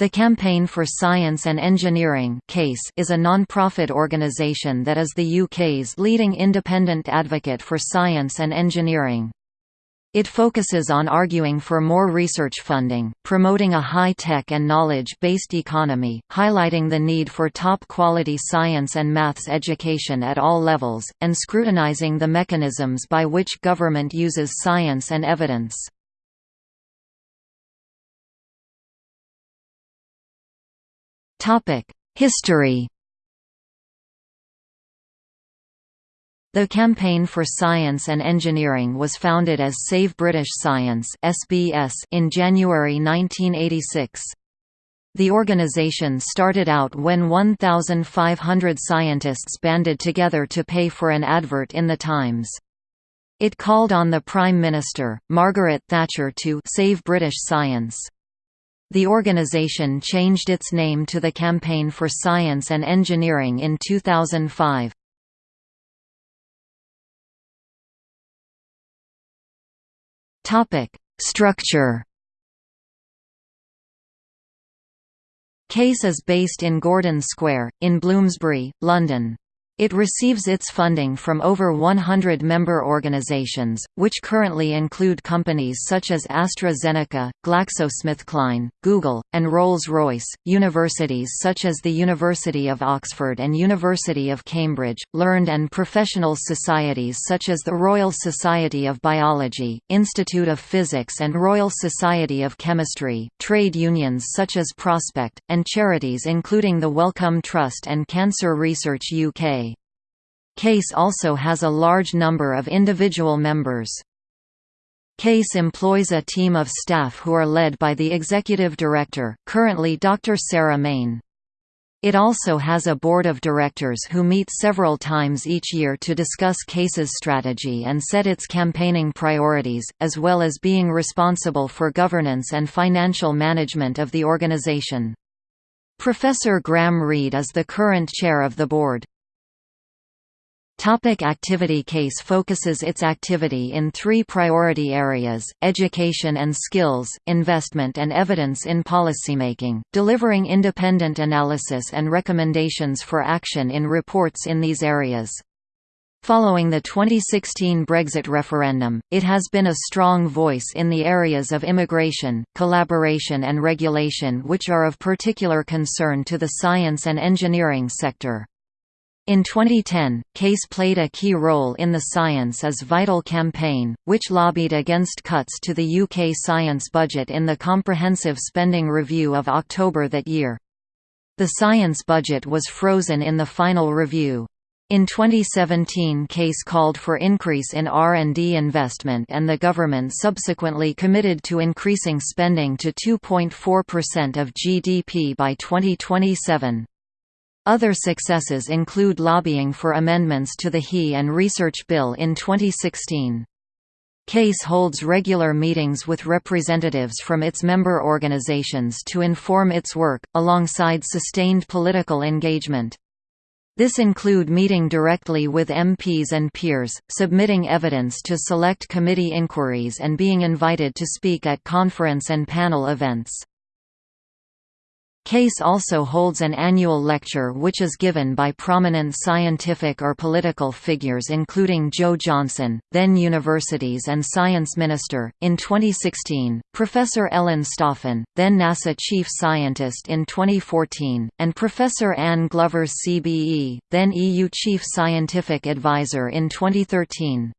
The Campaign for Science and Engineering CASE is a non-profit organisation that is the UK's leading independent advocate for science and engineering. It focuses on arguing for more research funding, promoting a high-tech and knowledge-based economy, highlighting the need for top-quality science and maths education at all levels, and scrutinising the mechanisms by which government uses science and evidence. History The Campaign for Science and Engineering was founded as Save British Science (SBS) in January 1986. The organisation started out when 1,500 scientists banded together to pay for an advert in The Times. It called on the Prime Minister, Margaret Thatcher to «save British science». The organization changed its name to the Campaign for Science and Engineering in 2005. Topic: Structure. CASE is based in Gordon Square, in Bloomsbury, London. It receives its funding from over 100 member organizations, which currently include companies such as AstraZeneca, GlaxoSmithKline, Google, and Rolls-Royce, universities such as the University of Oxford and University of Cambridge, learned and professional societies such as the Royal Society of Biology, Institute of Physics and Royal Society of Chemistry, trade unions such as Prospect, and charities including the Wellcome Trust and Cancer Research UK. CASE also has a large number of individual members. CASE employs a team of staff who are led by the executive director, currently Dr. Sarah Main. It also has a board of directors who meet several times each year to discuss CASE's strategy and set its campaigning priorities, as well as being responsible for governance and financial management of the organisation. Professor Graeme Reid is the current chair of the board. Topic activity Case focuses its activity in three priority areas, education and skills, investment and evidence in policymaking, delivering independent analysis and recommendations for action in reports in these areas. Following the 2016 Brexit referendum, it has been a strong voice in the areas of immigration, collaboration and regulation which are of particular concern to the science and engineering sector. In 2010, CASE played a key role in the Science is Vital campaign, which lobbied against cuts to the UK science budget in the Comprehensive Spending Review of October that year. The science budget was frozen in the final review. In 2017 CASE called for increase in R&D investment and the government subsequently committed to increasing spending to 2.4% of GDP by 2027. Other successes include lobbying for amendments to the HE and Research Bill in 2016. CASE holds regular meetings with representatives from its member organizations to inform its work, alongside sustained political engagement. This include meeting directly with MPs and peers, submitting evidence to select committee inquiries and being invited to speak at conference and panel events. CASE also holds an annual lecture which is given by prominent scientific or political figures including Jo Johnson, then Universities and Science Minister, in 2016, Professor Ellen Stofan, then NASA Chief Scientist in 2014, and Professor Anne Glover CBE, then EU Chief Scientific Advisor in 2013.